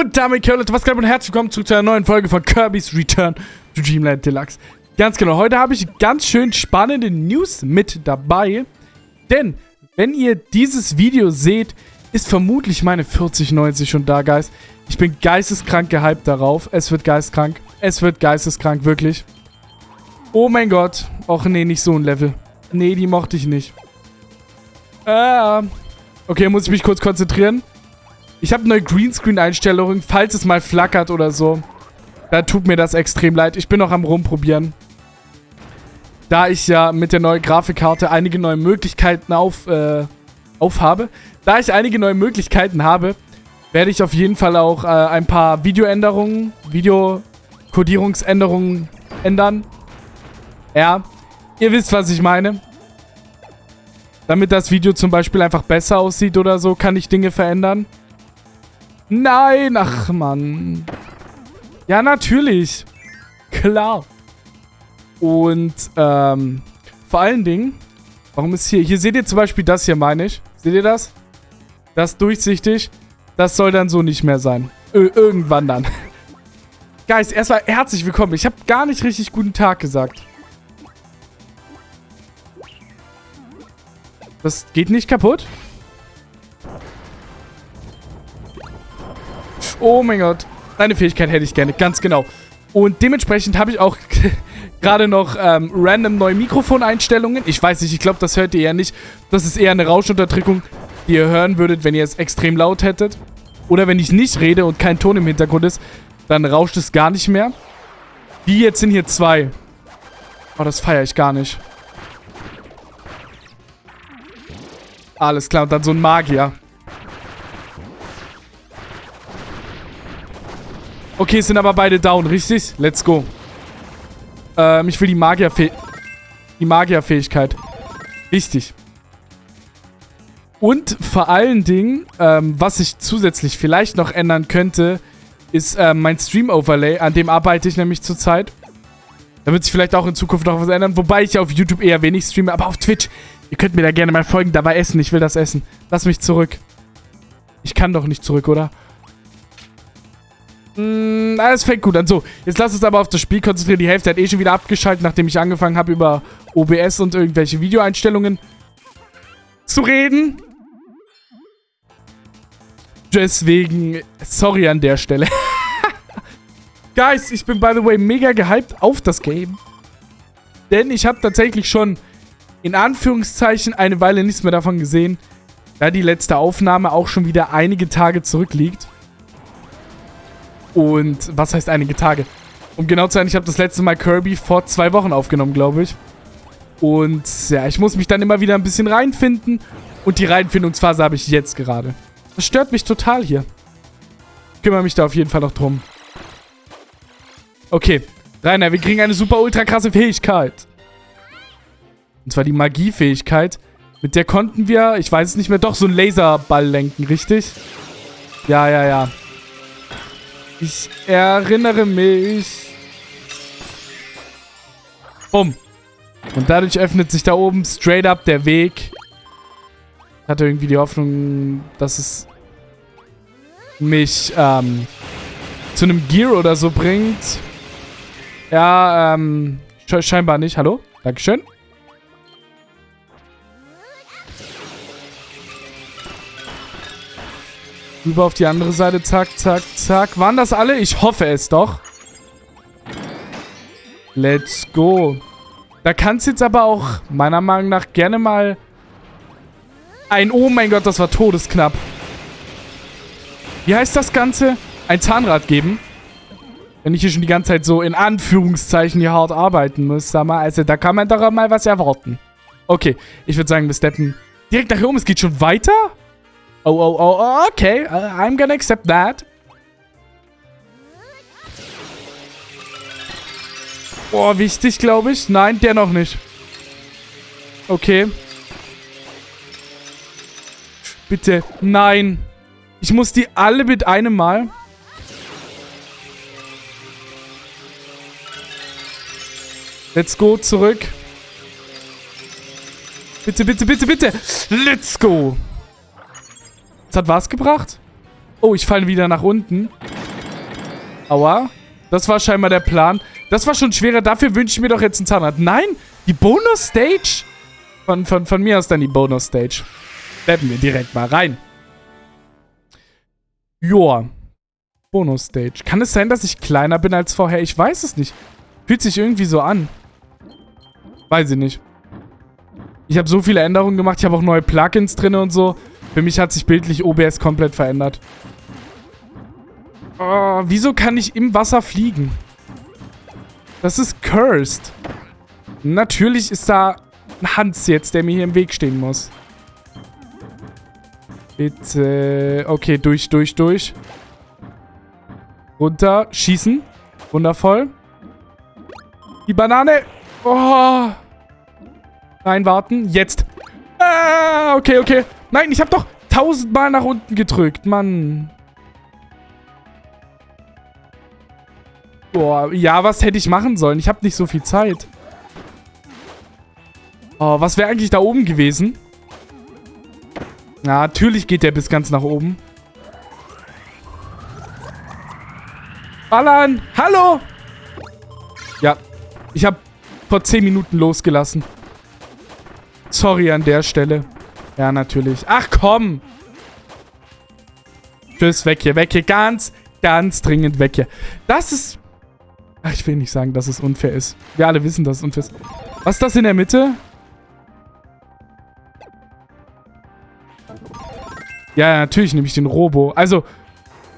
Und damit, Leute, was geht und herzlich willkommen zu einer neuen Folge von Kirby's Return to Dreamland Deluxe. Ganz genau, heute habe ich ganz schön spannende News mit dabei. Denn, wenn ihr dieses Video seht, ist vermutlich meine 4090 schon da, Guys. Ich bin geisteskrank gehypt darauf. Es wird geistkrank. Es wird geisteskrank, wirklich. Oh mein Gott. Och nee, nicht so ein Level. Nee, die mochte ich nicht. Ah. Okay, muss ich mich kurz konzentrieren. Ich habe neue Greenscreen-Einstellungen, falls es mal flackert oder so. Da tut mir das extrem leid. Ich bin noch am rumprobieren. Da ich ja mit der neuen Grafikkarte einige neue Möglichkeiten auf, äh, aufhabe. Da ich einige neue Möglichkeiten habe, werde ich auf jeden Fall auch äh, ein paar Videoänderungen, Videokodierungsänderungen ändern. Ja, ihr wisst, was ich meine. Damit das Video zum Beispiel einfach besser aussieht oder so, kann ich Dinge verändern. Nein, ach Mann. Ja, natürlich. Klar. Und, ähm, vor allen Dingen, warum ist hier, hier seht ihr zum Beispiel das hier, meine ich. Seht ihr das? Das durchsichtig. Das soll dann so nicht mehr sein. Ö irgendwann dann. Guys, erstmal herzlich willkommen. Ich habe gar nicht richtig guten Tag gesagt. Das geht nicht kaputt? Oh mein Gott. Deine Fähigkeit hätte ich gerne, ganz genau. Und dementsprechend habe ich auch gerade noch ähm, random neue Mikrofoneinstellungen. Ich weiß nicht, ich glaube, das hört ihr eher nicht. Das ist eher eine Rauschunterdrückung, die ihr hören würdet, wenn ihr es extrem laut hättet. Oder wenn ich nicht rede und kein Ton im Hintergrund ist, dann rauscht es gar nicht mehr. Die jetzt sind hier zwei. Oh, das feiere ich gar nicht. Alles klar, und dann so ein Magier. Okay, sind aber beide down, richtig? Let's go. Ähm, ich will die Magierfäh die Magierfähigkeit. Wichtig. Und vor allen Dingen, ähm, was ich zusätzlich vielleicht noch ändern könnte, ist ähm, mein Stream-Overlay. An dem arbeite ich nämlich zurzeit. Da wird sich vielleicht auch in Zukunft noch was ändern. Wobei ich auf YouTube eher wenig streame. Aber auf Twitch, ihr könnt mir da gerne mal folgen. Dabei essen. Ich will das essen. Lass mich zurück. Ich kann doch nicht zurück, oder? Mm, alles fängt gut an. So, jetzt lass uns aber auf das Spiel konzentrieren. Die Hälfte hat eh schon wieder abgeschaltet, nachdem ich angefangen habe, über OBS und irgendwelche Videoeinstellungen zu reden. Deswegen, sorry an der Stelle. Guys, ich bin by the way mega gehypt auf das Game. Denn ich habe tatsächlich schon in Anführungszeichen eine Weile nichts mehr davon gesehen, da die letzte Aufnahme auch schon wieder einige Tage zurückliegt. Und was heißt einige Tage? Um genau zu sein, ich habe das letzte Mal Kirby vor zwei Wochen aufgenommen, glaube ich. Und ja, ich muss mich dann immer wieder ein bisschen reinfinden. Und die Reinfindungsphase habe ich jetzt gerade. Das stört mich total hier. Ich kümmere mich da auf jeden Fall noch drum. Okay, Rainer, wir kriegen eine super ultra krasse Fähigkeit. Und zwar die Magiefähigkeit. Mit der konnten wir, ich weiß es nicht mehr, doch so einen Laserball lenken, richtig? Ja, ja, ja. Ich erinnere mich. Bumm. Und dadurch öffnet sich da oben straight up der Weg. Ich hatte irgendwie die Hoffnung, dass es mich ähm, zu einem Gear oder so bringt. Ja, ähm, scheinbar nicht. Hallo? Dankeschön. Rüber auf die andere Seite. Zack, zack, zack. Waren das alle? Ich hoffe es doch. Let's go. Da kann es jetzt aber auch meiner Meinung nach gerne mal ein... Oh mein Gott, das war todesknapp. Wie heißt das Ganze? Ein Zahnrad geben. Wenn ich hier schon die ganze Zeit so in Anführungszeichen hier hart arbeiten muss, sag mal. Also da kann man doch mal was erwarten. Okay, ich würde sagen, wir steppen direkt nach hier oben. Es geht schon weiter? Oh, oh, oh, oh, okay. Uh, I'm gonna accept that. Oh, wichtig, glaube ich. Nein, der noch nicht. Okay. Bitte. Nein. Ich muss die alle mit einem Mal. Let's go, zurück. Bitte, bitte, bitte, bitte. Let's go. Das hat was gebracht? Oh, ich falle wieder nach unten. Aua. Das war scheinbar der Plan. Das war schon schwerer. Dafür wünsche ich mir doch jetzt einen Zahnrad. Nein, die Bonus-Stage? Von, von, von mir aus dann die Bonus-Stage. Steppen wir direkt mal rein. Joa. Bonus-Stage. Kann es sein, dass ich kleiner bin als vorher? Ich weiß es nicht. Fühlt sich irgendwie so an. Weiß ich nicht. Ich habe so viele Änderungen gemacht. Ich habe auch neue Plugins drin und so. Für mich hat sich bildlich OBS komplett verändert. Oh, wieso kann ich im Wasser fliegen? Das ist cursed. Natürlich ist da ein Hans jetzt, der mir hier im Weg stehen muss. Bitte. Okay, durch, durch, durch. Runter, schießen. Wundervoll. Die Banane. Oh. Reinwarten. Jetzt. Ah, okay, okay. Nein, ich habe doch tausendmal nach unten gedrückt. Mann. Boah, ja, was hätte ich machen sollen? Ich habe nicht so viel Zeit. Oh, was wäre eigentlich da oben gewesen? Na, natürlich geht der bis ganz nach oben. Ballern! Hallo! Ja, ich habe vor 10 Minuten losgelassen. Sorry an der Stelle. Ja, natürlich. Ach, komm! Tschüss, weg hier, weg hier. Ganz, ganz dringend weg hier. Das ist Ach, ich will nicht sagen, dass es unfair ist. Wir alle wissen, dass es unfair ist. Was ist das in der Mitte? Ja, natürlich nehme ich den Robo. Also,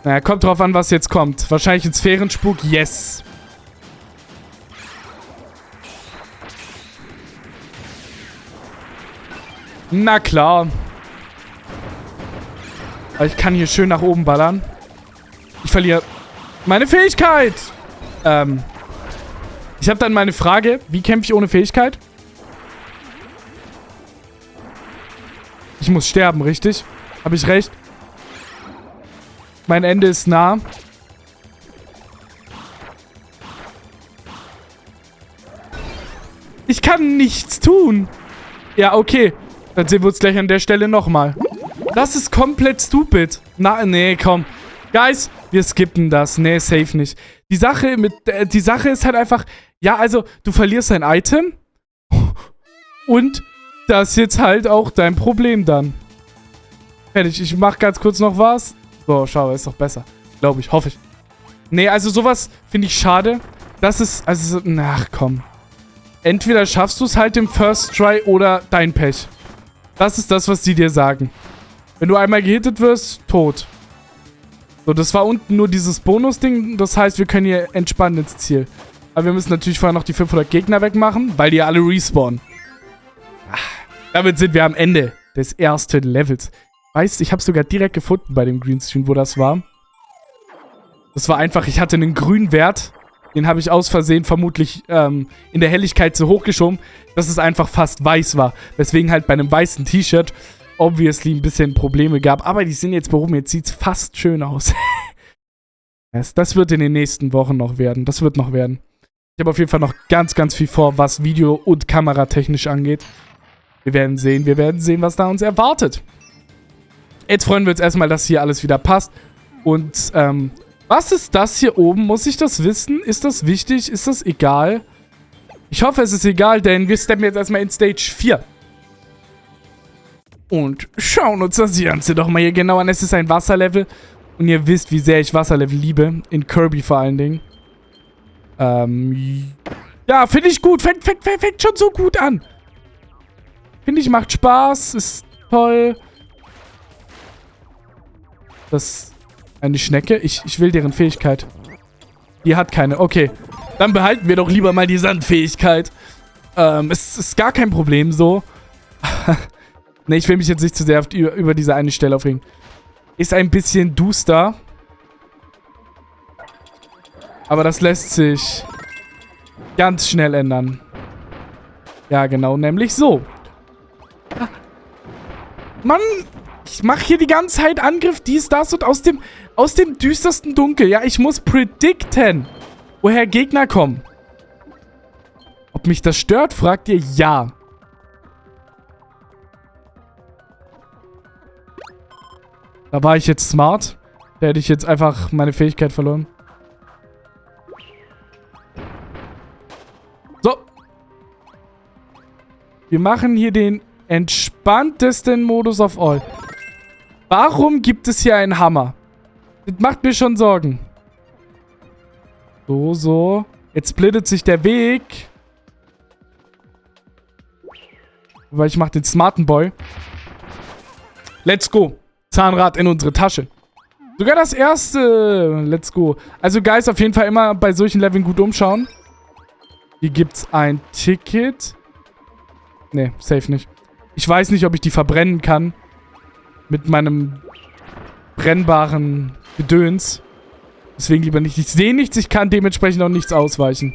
naja, kommt drauf an, was jetzt kommt. Wahrscheinlich ein Sphärenspuk. Yes. Na klar. Ich kann hier schön nach oben ballern. Ich verliere meine Fähigkeit. Ähm, ich habe dann meine Frage, wie kämpfe ich ohne Fähigkeit? Ich muss sterben, richtig? Habe ich recht? Mein Ende ist nah. Ich kann nichts tun. Ja, okay. Dann sehen wir uns gleich an der Stelle nochmal. Das ist komplett stupid. Na, nee, komm. Guys, wir skippen das. Nee, safe nicht. Die Sache mit, äh, die Sache ist halt einfach, ja, also, du verlierst dein Item und das ist jetzt halt auch dein Problem dann. Fertig, ich mach ganz kurz noch was. So, schau, ist doch besser. Glaube ich, hoffe ich. Nee, also sowas finde ich schade. Das ist, also, ach komm. Entweder schaffst du es halt im First Try oder dein Pech. Das ist das, was die dir sagen. Wenn du einmal gehittet wirst, tot. So, das war unten nur dieses Bonus-Ding. Das heißt, wir können hier entspannt ins Ziel. Aber wir müssen natürlich vorher noch die 500 Gegner wegmachen, weil die alle respawnen. Ach, damit sind wir am Ende des ersten Levels. Weißt ich habe sogar direkt gefunden bei dem Greenscreen, wo das war. Das war einfach, ich hatte einen grünen Wert. Den habe ich aus Versehen vermutlich ähm, in der Helligkeit zu hoch geschoben, dass es einfach fast weiß war. Weswegen halt bei einem weißen T-Shirt obviously ein bisschen Probleme gab. Aber die sind jetzt behoben. Jetzt sieht es fast schön aus. das wird in den nächsten Wochen noch werden. Das wird noch werden. Ich habe auf jeden Fall noch ganz, ganz viel vor, was Video- und Kameratechnisch angeht. Wir werden sehen, wir werden sehen, was da uns erwartet. Jetzt freuen wir uns erstmal, dass hier alles wieder passt. Und, ähm, was ist das hier oben? Muss ich das wissen? Ist das wichtig? Ist das egal? Ich hoffe, es ist egal, denn wir steppen jetzt erstmal in Stage 4 und schauen uns das Ganze doch mal hier genau an. Es ist ein Wasserlevel und ihr wisst, wie sehr ich Wasserlevel liebe. In Kirby vor allen Dingen. Ähm, ja, finde ich gut. Fängt, fängt, fängt, schon so gut an. Finde ich, macht Spaß. Ist toll. Das eine Schnecke. Ich, ich will deren Fähigkeit. Die hat keine. Okay. Dann behalten wir doch lieber mal die Sandfähigkeit. Ähm, es ist gar kein Problem so. Ne, ich will mich jetzt nicht zu sehr über, über diese eine Stelle aufregen. Ist ein bisschen duster. Aber das lässt sich ganz schnell ändern. Ja, genau, nämlich so. Mann, ich mache hier die ganze Zeit Angriff, dies, das und aus dem, aus dem düstersten Dunkel. Ja, ich muss predikten, woher Gegner kommen. Ob mich das stört, fragt ihr ja. Da war ich jetzt smart. Da hätte ich jetzt einfach meine Fähigkeit verloren. So. Wir machen hier den entspanntesten Modus of all. Warum gibt es hier einen Hammer? Das macht mir schon Sorgen. So, so. Jetzt splittet sich der Weg. Weil ich mache den smarten Boy. Let's go. Zahnrad in unsere Tasche. Sogar das erste. Let's go. Also, Guys, auf jeden Fall immer bei solchen Leveln gut umschauen. Hier gibt's ein Ticket. Nee, safe nicht. Ich weiß nicht, ob ich die verbrennen kann. Mit meinem brennbaren Gedöns. Deswegen lieber nicht. Ich sehe nichts, ich kann dementsprechend auch nichts ausweichen.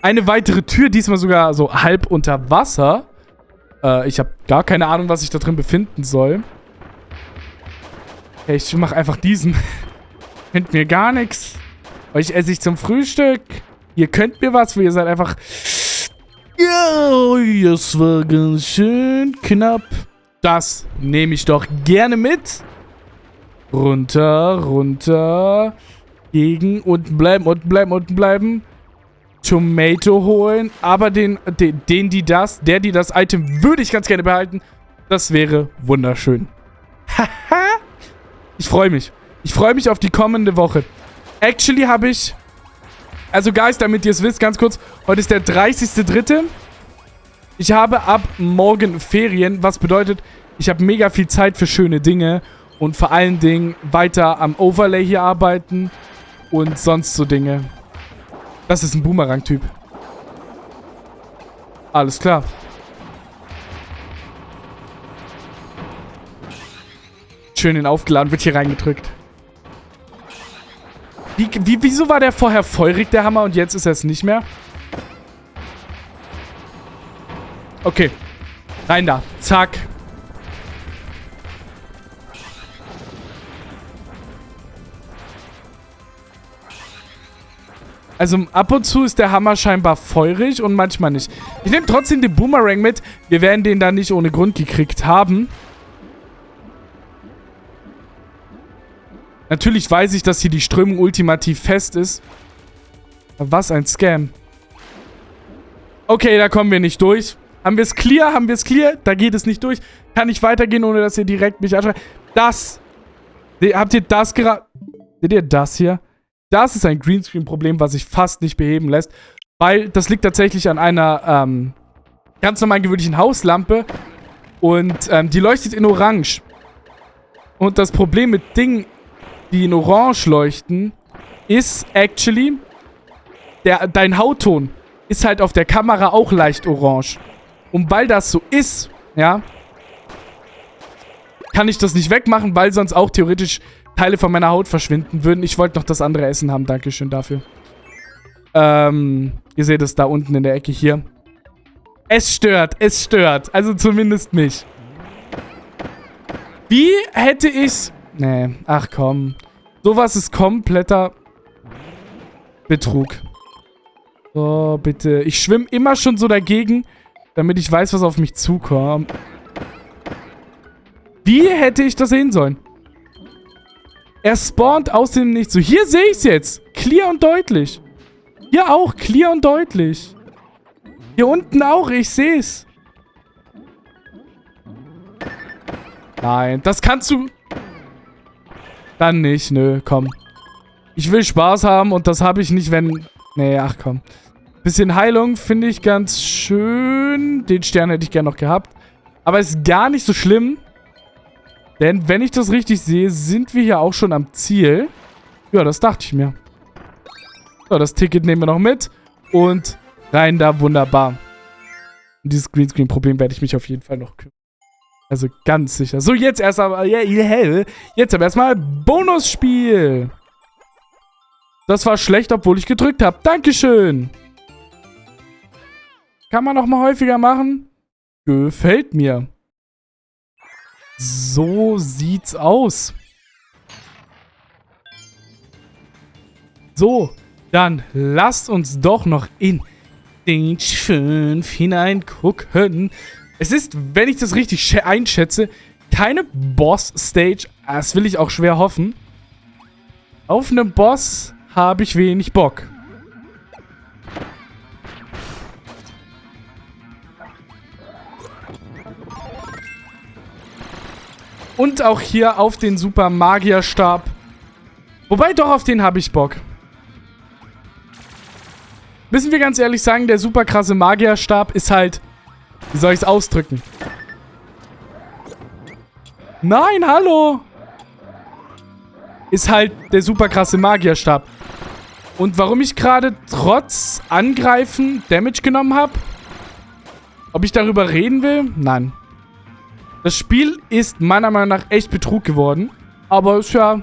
Eine weitere Tür, diesmal sogar so halb unter Wasser. Äh, ich habe gar keine Ahnung, was sich da drin befinden soll. Okay, ich mache einfach diesen. könnt mir gar nichts. Euch esse ich zum Frühstück. Ihr könnt mir was, weil ihr seid einfach... Ja, das war ganz schön knapp. Das nehme ich doch gerne mit. Runter, runter. Gegen, unten bleiben, unten bleiben, unten bleiben. Tomato holen. Aber den, den, den, die das, der, die das Item würde ich ganz gerne behalten. Das wäre wunderschön. Haha. ich freue mich. Ich freue mich auf die kommende Woche. Actually habe ich... Also, Guys, damit ihr es wisst, ganz kurz. Heute ist der 30.3. Ich habe ab morgen Ferien, was bedeutet, ich habe mega viel Zeit für schöne Dinge. Und vor allen Dingen weiter am Overlay hier arbeiten. Und sonst so Dinge. Das ist ein Boomerang-Typ. Alles klar. Schön den aufgeladen, wird hier reingedrückt. Wie, wie, wieso war der vorher feurig, der Hammer, und jetzt ist er es nicht mehr? Okay. Rein da. Zack. Also ab und zu ist der Hammer scheinbar feurig und manchmal nicht. Ich nehme trotzdem den Boomerang mit. Wir werden den da nicht ohne Grund gekriegt haben. Natürlich weiß ich, dass hier die Strömung ultimativ fest ist. Was ein Scam. Okay, da kommen wir nicht durch. Haben wir es clear? Haben wir es clear? Da geht es nicht durch. Kann ich weitergehen, ohne dass ihr direkt mich anschaut. Das. Habt ihr das gerade... Seht ihr das hier? Das ist ein Greenscreen-Problem, was sich fast nicht beheben lässt. Weil das liegt tatsächlich an einer ähm, ganz normalen gewöhnlichen Hauslampe. Und ähm, die leuchtet in Orange. Und das Problem mit Dingen, die in Orange leuchten, ist actually, der, dein Hautton ist halt auf der Kamera auch leicht orange. Und weil das so ist, ja, kann ich das nicht wegmachen, weil sonst auch theoretisch Teile von meiner Haut verschwinden würden. Ich wollte noch das andere Essen haben. Dankeschön dafür. Ähm, ihr seht es da unten in der Ecke hier. Es stört, es stört. Also zumindest mich. Wie hätte ich's... Nee, ach komm. Sowas ist kompletter Betrug. So, bitte. Ich schwimme immer schon so dagegen, damit ich weiß, was auf mich zukommt. Wie hätte ich das sehen sollen? Er spawnt aus dem Nichts. So, hier sehe ich es jetzt. Clear und deutlich. Hier auch, clear und deutlich. Hier unten auch, ich sehe es. Nein, das kannst du... Dann nicht, nö, komm. Ich will Spaß haben und das habe ich nicht, wenn... Nee, ach komm. Bisschen Heilung finde ich ganz schön. Den Stern hätte ich gerne noch gehabt. Aber ist gar nicht so schlimm. Denn, wenn ich das richtig sehe, sind wir hier auch schon am Ziel. Ja, das dachte ich mir. So, das Ticket nehmen wir noch mit. Und rein da, wunderbar. Und dieses Greenscreen-Problem werde ich mich auf jeden Fall noch kümmern. Also ganz sicher. So, jetzt erst aber, yeah, jetzt aber erstmal Bonusspiel. Das war schlecht, obwohl ich gedrückt habe. Dankeschön. Kann man noch mal häufiger machen? Gefällt mir. So sieht's aus. So, dann lasst uns doch noch in Stage 5 hineingucken. Es ist, wenn ich das richtig einschätze, keine Boss-Stage. Das will ich auch schwer hoffen. Auf einen Boss habe ich wenig Bock. Und auch hier auf den Super Magierstab. Wobei, doch, auf den habe ich Bock. Müssen wir ganz ehrlich sagen, der super krasse Magierstab ist halt... Wie soll ich es ausdrücken? Nein, hallo! Ist halt der super krasse Magierstab. Und warum ich gerade trotz Angreifen Damage genommen habe? Ob ich darüber reden will? Nein. Das Spiel ist meiner Meinung nach echt Betrug geworden. Aber ist ja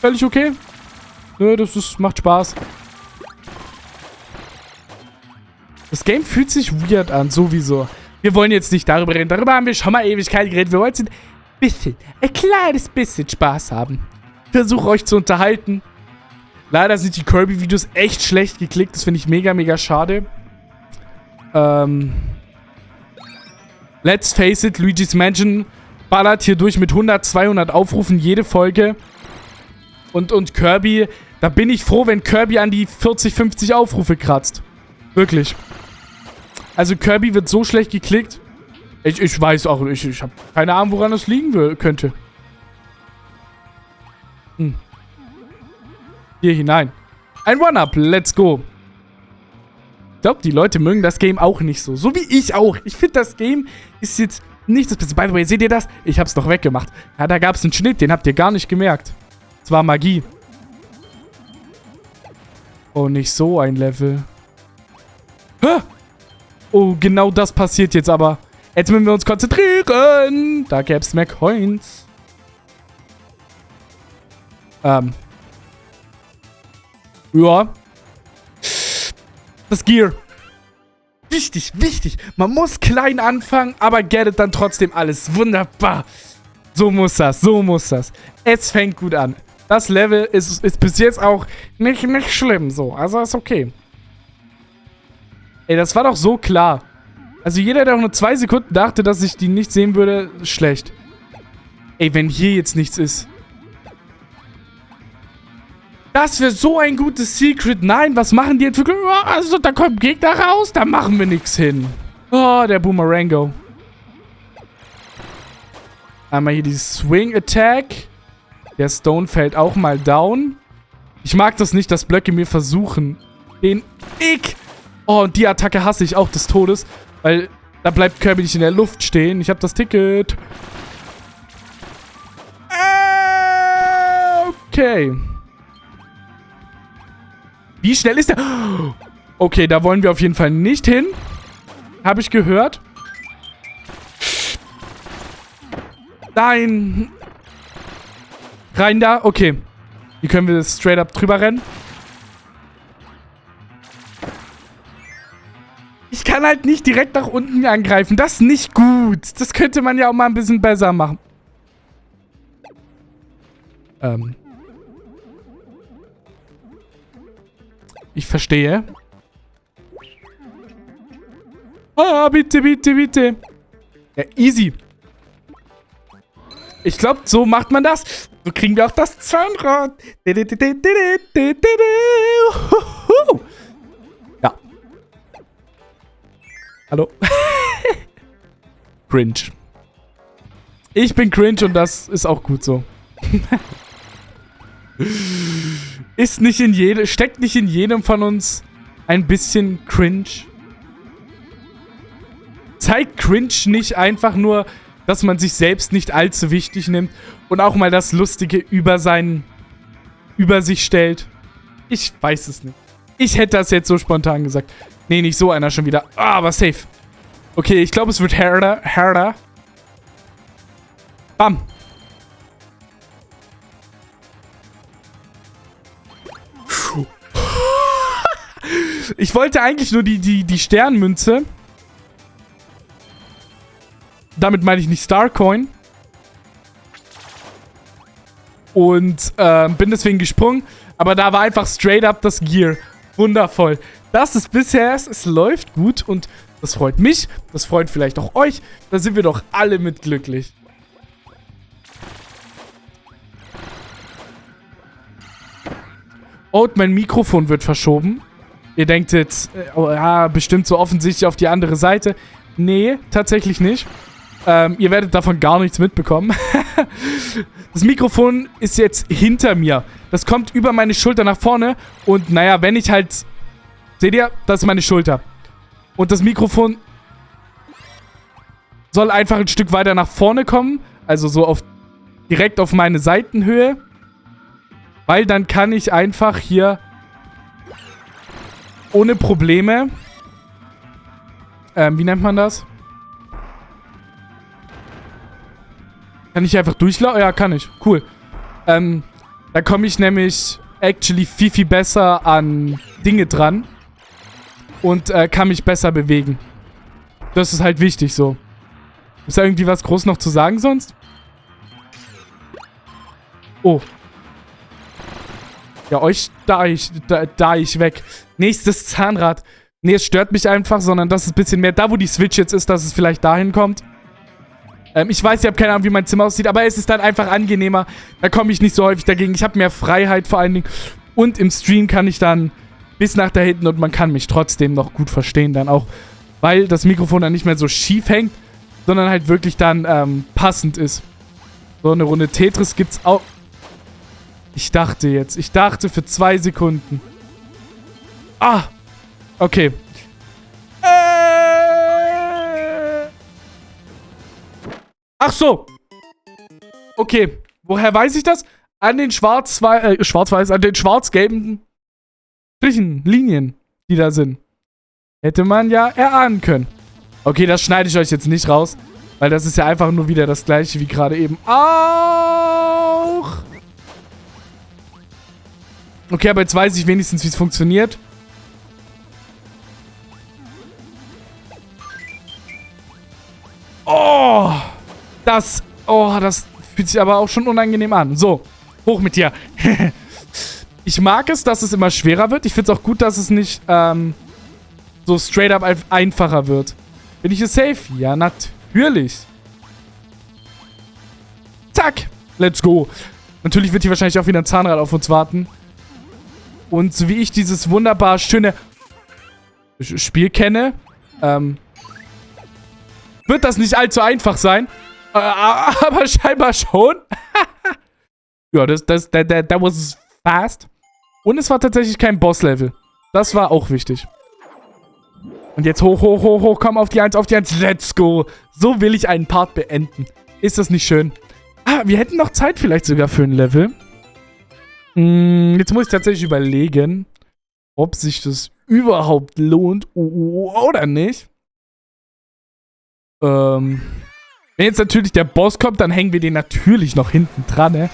völlig okay. Nö, das ist, macht Spaß. Das Game fühlt sich weird an, sowieso. Wir wollen jetzt nicht darüber reden. Darüber haben wir schon mal Ewigkeit geredet. Wir jetzt ein bisschen, ein kleines bisschen Spaß haben. Ich versuche euch zu unterhalten. Leider sind die Kirby-Videos echt schlecht geklickt. Das finde ich mega, mega schade. Ähm... Let's face it, Luigi's Mansion ballert hier durch mit 100, 200 Aufrufen jede Folge. Und, und Kirby, da bin ich froh, wenn Kirby an die 40, 50 Aufrufe kratzt. Wirklich. Also Kirby wird so schlecht geklickt. Ich, ich weiß auch, ich, ich habe keine Ahnung, woran das liegen könnte. Hm. Hier hinein. Ein One-Up, let's go. Ich glaube, die Leute mögen das Game auch nicht so. So wie ich auch. Ich finde, das Game ist jetzt nicht das Beste. By the way, seht ihr das? Ich habe es doch weggemacht. Ja, da gab es einen Schnitt, den habt ihr gar nicht gemerkt. Es war Magie. Oh, nicht so ein Level. Hä? Oh, genau das passiert jetzt aber. Jetzt müssen wir uns konzentrieren. Da gäbe es mehr Coins. Ähm. Ja, das Gear. Wichtig, wichtig. Man muss klein anfangen, aber gettet dann trotzdem alles. Wunderbar. So muss das, so muss das. Es fängt gut an. Das Level ist, ist bis jetzt auch nicht, nicht schlimm so. Also ist okay. Ey, das war doch so klar. Also jeder, der auch nur zwei Sekunden dachte, dass ich die nicht sehen würde, schlecht. Ey, wenn hier jetzt nichts ist. Das wäre so ein gutes Secret. Nein, was machen die Entwickler? Oh, also, da kommt Gegner raus, da machen wir nichts hin. Oh, der Boomerango. Einmal hier die Swing Attack. Der Stone fällt auch mal down. Ich mag das nicht, dass Blöcke mir versuchen, den Ick. Oh, und die Attacke hasse ich auch des Todes, weil da bleibt Kirby nicht in der Luft stehen. Ich habe das Ticket. Okay. Wie schnell ist der? Okay, da wollen wir auf jeden Fall nicht hin. Habe ich gehört. Nein. Rein da. Okay. Hier können wir straight up drüber rennen. Ich kann halt nicht direkt nach unten angreifen. Das ist nicht gut. Das könnte man ja auch mal ein bisschen besser machen. Ähm. Ich verstehe. Ah, bitte, bitte, bitte. Ja, easy. Ich glaube, so macht man das. So kriegen wir auch das Zahnrad. Ja. Hallo. cringe. Ich bin cringe und das ist auch gut so. Ist nicht in jedem, steckt nicht in jedem von uns ein bisschen cringe? Zeigt cringe nicht einfach nur, dass man sich selbst nicht allzu wichtig nimmt und auch mal das Lustige über seinen, über sich stellt? Ich weiß es nicht. Ich hätte das jetzt so spontan gesagt. Nee, nicht so einer schon wieder. Ah, aber safe. Okay, ich glaube, es wird härter. Härter. Bam. Ich wollte eigentlich nur die, die, die Sternmünze. Damit meine ich nicht Starcoin. Und äh, bin deswegen gesprungen. Aber da war einfach straight up das Gear. Wundervoll. Das ist bisher, es, es läuft gut und das freut mich. Das freut vielleicht auch euch. Da sind wir doch alle mit glücklich. Oh, mein Mikrofon wird verschoben. Ihr denkt jetzt, äh, oh, ja, bestimmt so offensichtlich auf die andere Seite. Nee, tatsächlich nicht. Ähm, ihr werdet davon gar nichts mitbekommen. das Mikrofon ist jetzt hinter mir. Das kommt über meine Schulter nach vorne. Und naja, wenn ich halt... Seht ihr? Das ist meine Schulter. Und das Mikrofon soll einfach ein Stück weiter nach vorne kommen. Also so auf direkt auf meine Seitenhöhe. Weil dann kann ich einfach hier ohne Probleme... Ähm, wie nennt man das? Kann ich einfach durchlaufen? Ja, kann ich. Cool. Ähm, da komme ich nämlich actually viel, viel besser an Dinge dran. Und äh, kann mich besser bewegen. Das ist halt wichtig so. Ist da irgendwie was groß noch zu sagen sonst? Oh. Ja, euch da ich, da, da ich weg. Nächstes Zahnrad. Nee, es stört mich einfach, sondern das ist ein bisschen mehr da, wo die Switch jetzt ist, dass es vielleicht dahin kommt. Ähm, ich weiß, ich habe keine Ahnung, wie mein Zimmer aussieht, aber es ist dann einfach angenehmer. Da komme ich nicht so häufig dagegen. Ich habe mehr Freiheit vor allen Dingen. Und im Stream kann ich dann bis nach da hinten und man kann mich trotzdem noch gut verstehen dann auch. Weil das Mikrofon dann nicht mehr so schief hängt, sondern halt wirklich dann ähm, passend ist. So eine Runde Tetris gibt's auch... Ich dachte jetzt, ich dachte für zwei Sekunden. Ah! Okay. Äh. Ach so. Okay. Woher weiß ich das? An den schwarz-weiß, äh, schwarz-weiß, an den schwarz-gelben Strichen, Linien, die da sind. Hätte man ja erahnen können. Okay, das schneide ich euch jetzt nicht raus. Weil das ist ja einfach nur wieder das gleiche wie gerade eben auch. Okay, aber jetzt weiß ich wenigstens, wie es funktioniert. Oh, das, oh, das fühlt sich aber auch schon unangenehm an. So, hoch mit dir. ich mag es, dass es immer schwerer wird. Ich finde es auch gut, dass es nicht ähm, so straight up einfacher wird. Bin ich hier safe? Ja, natürlich. Zack. Let's go. Natürlich wird hier wahrscheinlich auch wieder ein Zahnrad auf uns warten. Und so wie ich dieses wunderbar schöne Spiel kenne, ähm, wird das nicht allzu einfach sein. Äh, aber scheinbar schon. ja, das, das, that, that, that was fast. Und es war tatsächlich kein Boss-Level. Das war auch wichtig. Und jetzt hoch, hoch, hoch, hoch, komm auf die 1, auf die 1. Let's go. So will ich einen Part beenden. Ist das nicht schön? Ah, wir hätten noch Zeit vielleicht sogar für ein Level. Hm, jetzt muss ich tatsächlich überlegen, ob sich das überhaupt lohnt oder nicht. Ähm, wenn jetzt natürlich der Boss kommt, dann hängen wir den natürlich noch hinten dran, ne?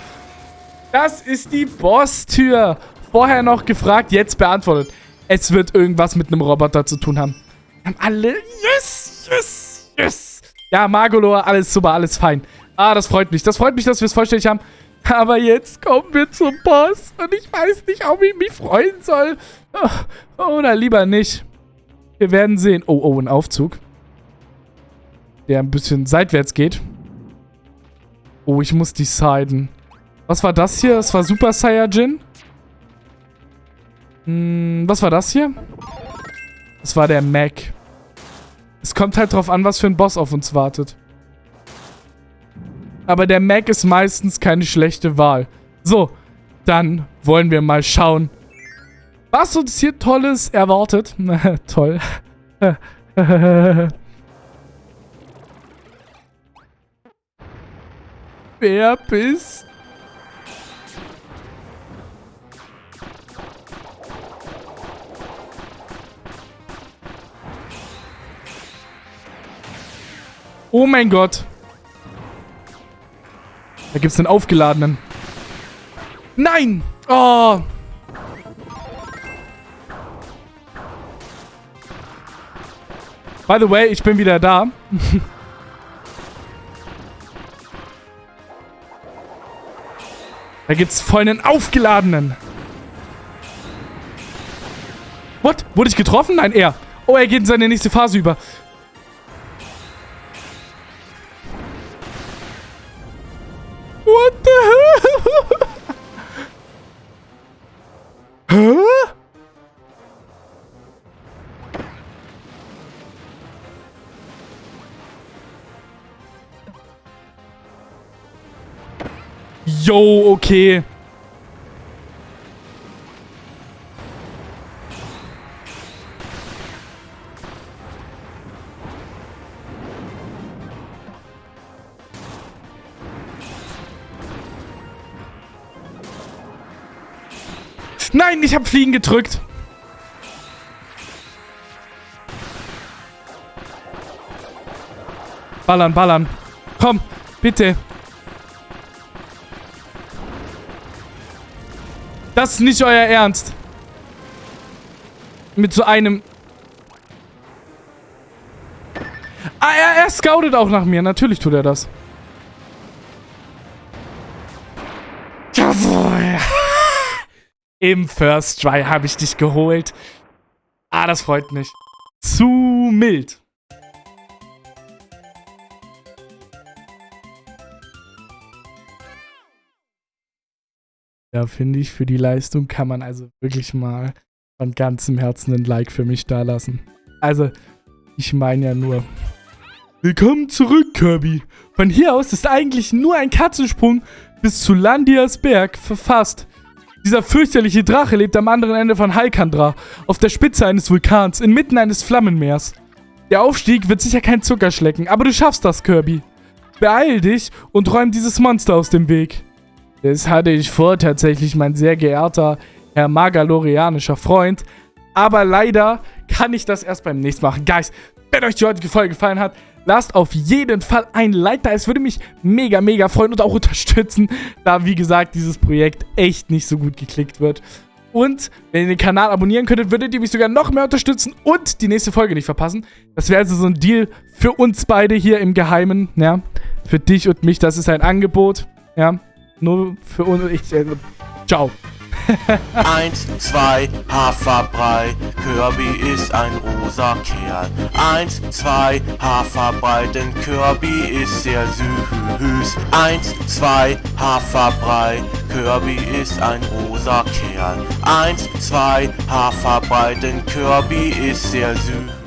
Das ist die Boss-Tür. Vorher noch gefragt, jetzt beantwortet. Es wird irgendwas mit einem Roboter zu tun haben. Wir haben alle... Yes, yes, yes. Ja, Magolor, alles super, alles fein. Ah, das freut mich. Das freut mich, dass wir es vollständig haben. Aber jetzt kommen wir zum Boss. Und ich weiß nicht, ob ich mich freuen soll. Oh, oder lieber nicht. Wir werden sehen. Oh, oh, ein Aufzug. Der ein bisschen seitwärts geht. Oh, ich muss deciden. Was war das hier? Das war Super Saiyajin. Hm, was war das hier? Das war der Mac. Es kommt halt drauf an, was für ein Boss auf uns wartet. Aber der Mac ist meistens keine schlechte Wahl. So, dann wollen wir mal schauen, was uns hier Tolles erwartet. Toll. Wer bist Oh mein Gott. Da gibt es einen aufgeladenen. Nein! Oh! By the way, ich bin wieder da. da gibt's voll einen aufgeladenen. What? Wurde ich getroffen? Nein, er. Oh, er geht in seine nächste Phase über. Yo, okay. Nein, ich habe Fliegen gedrückt. Ballern, ballern. Komm, bitte. Das ist nicht euer Ernst. Mit so einem... Ah, er, er scoutet auch nach mir. Natürlich tut er das. Im First Try habe ich dich geholt. Ah, das freut mich. Zu mild. Ja, finde ich, für die Leistung kann man also wirklich mal von ganzem Herzen ein Like für mich dalassen. Also, ich meine ja nur. Willkommen zurück, Kirby. Von hier aus ist eigentlich nur ein Katzensprung bis zu Landias Berg verfasst. Dieser fürchterliche Drache lebt am anderen Ende von Halkandra, auf der Spitze eines Vulkans, inmitten eines Flammenmeers. Der Aufstieg wird sicher kein Zuckerschlecken, aber du schaffst das, Kirby. Beeil dich und räum dieses Monster aus dem Weg. Das hatte ich vor, tatsächlich, mein sehr geehrter Herr Magalorianischer Freund. Aber leider kann ich das erst beim nächsten machen. Guys, wenn euch die heutige Folge gefallen hat, lasst auf jeden Fall ein Like da. Es würde mich mega, mega freuen und auch unterstützen, da, wie gesagt, dieses Projekt echt nicht so gut geklickt wird. Und wenn ihr den Kanal abonnieren könntet, würdet ihr mich sogar noch mehr unterstützen und die nächste Folge nicht verpassen. Das wäre also so ein Deal für uns beide hier im Geheimen, ja. Für dich und mich, das ist ein Angebot, ja. Nur für uns. Ich, äh, ciao. Eins, zwei, Haferbrei, Kirby ist ein rosa Kerl. Eins, zwei, Haferbrei, denn Kirby ist sehr süß. Eins, zwei, Haferbrei, Kirby ist ein rosa Kerl. Eins, zwei, Haferbrei, denn Kirby ist sehr süß.